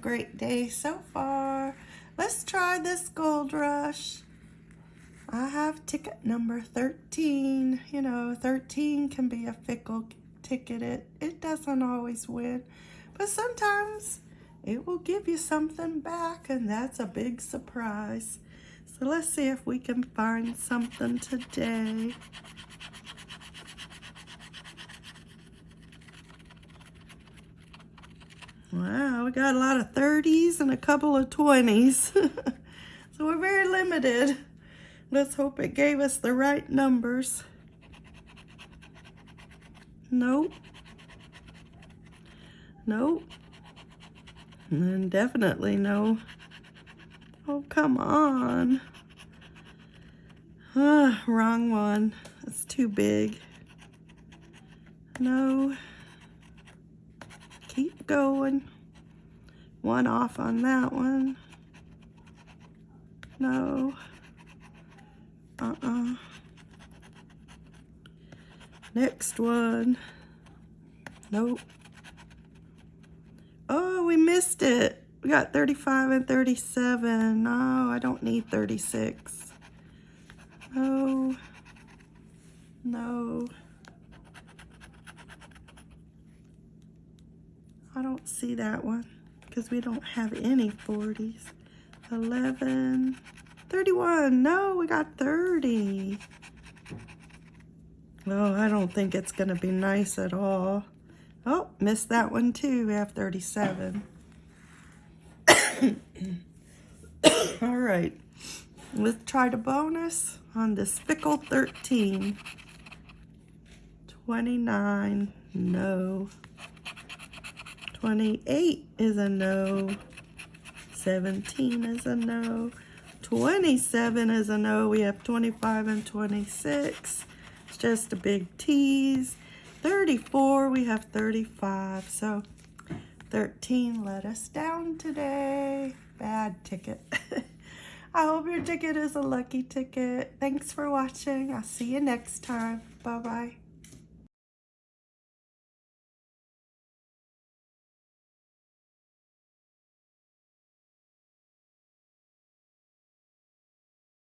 great day so far. Let's try this Gold Rush. I have ticket number 13. You know, 13 can be a fickle ticket. It, it doesn't always win, but sometimes it will give you something back, and that's a big surprise. So let's see if we can find something today. Wow, we got a lot of 30s and a couple of 20s. so we're very limited. Let's hope it gave us the right numbers. Nope. Nope. And definitely no. Oh, come on. Ah, wrong one. That's too big. No. Keep going. One off on that one. No. Uh-uh. Next one. Nope. Oh, we missed it. We got 35 and 37. No, I don't need 36. No. No. I don't see that one because we don't have any 40s. 11. 31. No, we got 30. Oh, I don't think it's going to be nice at all. Oh, missed that one too. We have 37. all right. Let's try the bonus on this Fickle 13. 29. No. 28 is a no. 17 is a no. 27 is a no. We have 25 and 26. It's just a big tease. 34, we have 35. So 13 let us down today. Bad ticket. I hope your ticket is a lucky ticket. Thanks for watching. I'll see you next time. Bye-bye.